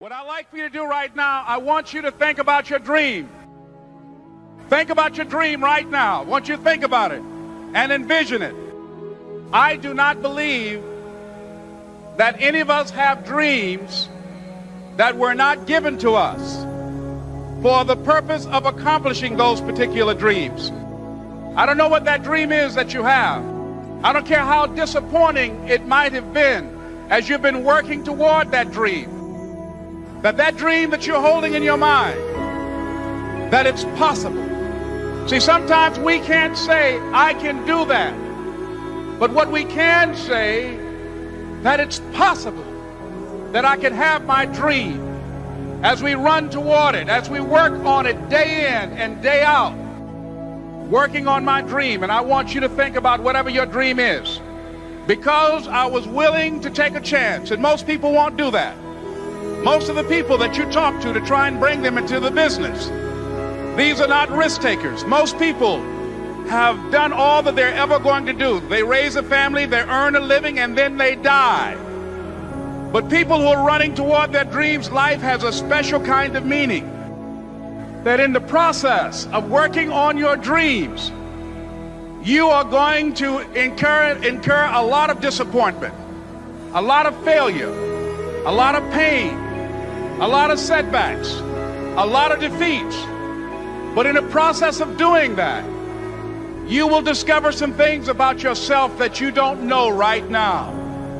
What I'd like for you to do right now, I want you to think about your dream. Think about your dream right now. I want you to think about it and envision it. I do not believe that any of us have dreams that were not given to us for the purpose of accomplishing those particular dreams. I don't know what that dream is that you have. I don't care how disappointing it might have been as you've been working toward that dream that that dream that you're holding in your mind, that it's possible. See, sometimes we can't say, I can do that. But what we can say, that it's possible that I can have my dream as we run toward it, as we work on it day in and day out, working on my dream. And I want you to think about whatever your dream is. Because I was willing to take a chance, and most people won't do that. Most of the people that you talk to to try and bring them into the business, these are not risk takers. Most people have done all that they're ever going to do. They raise a family, they earn a living, and then they die. But people who are running toward their dreams, life has a special kind of meaning. That in the process of working on your dreams, you are going to incur, incur a lot of disappointment, a lot of failure, a lot of pain, a lot of setbacks, a lot of defeats. But in the process of doing that, you will discover some things about yourself that you don't know right now.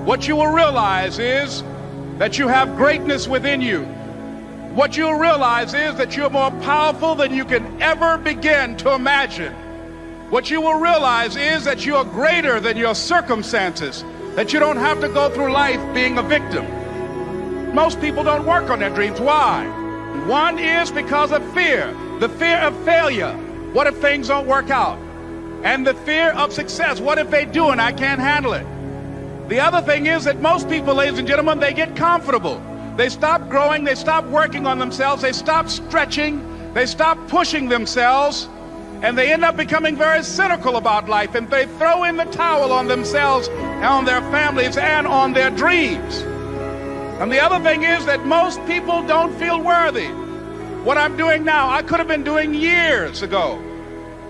What you will realize is that you have greatness within you. What you'll realize is that you're more powerful than you can ever begin to imagine. What you will realize is that you are greater than your circumstances, that you don't have to go through life being a victim. Most people don't work on their dreams. Why? One is because of fear. The fear of failure. What if things don't work out? And the fear of success. What if they do and I can't handle it? The other thing is that most people, ladies and gentlemen, they get comfortable. They stop growing, they stop working on themselves, they stop stretching, they stop pushing themselves, and they end up becoming very cynical about life and they throw in the towel on themselves, on their families, and on their dreams. And the other thing is that most people don't feel worthy. What I'm doing now, I could have been doing years ago.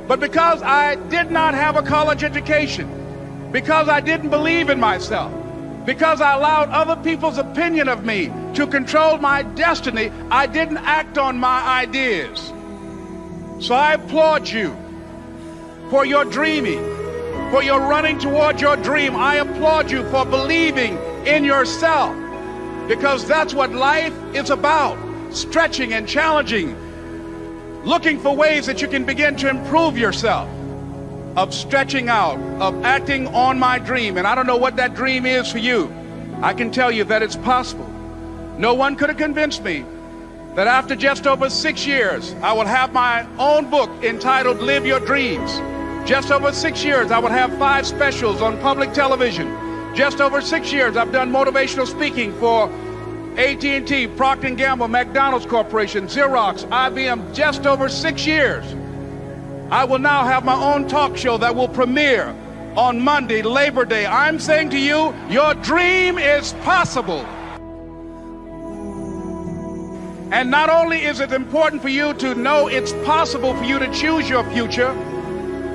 But because I did not have a college education, because I didn't believe in myself, because I allowed other people's opinion of me to control my destiny, I didn't act on my ideas. So I applaud you for your dreaming, for your running toward your dream. I applaud you for believing in yourself because that's what life is about stretching and challenging, looking for ways that you can begin to improve yourself, of stretching out, of acting on my dream. And I don't know what that dream is for you. I can tell you that it's possible. No one could have convinced me that after just over six years, I will have my own book entitled Live Your Dreams. Just over six years, I will have five specials on public television just over six years, I've done motivational speaking for AT&T, Procter & Gamble, McDonald's Corporation, Xerox, IBM, just over six years. I will now have my own talk show that will premiere on Monday, Labor Day. I'm saying to you, your dream is possible. And not only is it important for you to know it's possible for you to choose your future,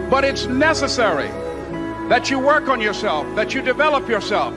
but it's necessary that you work on yourself, that you develop yourself.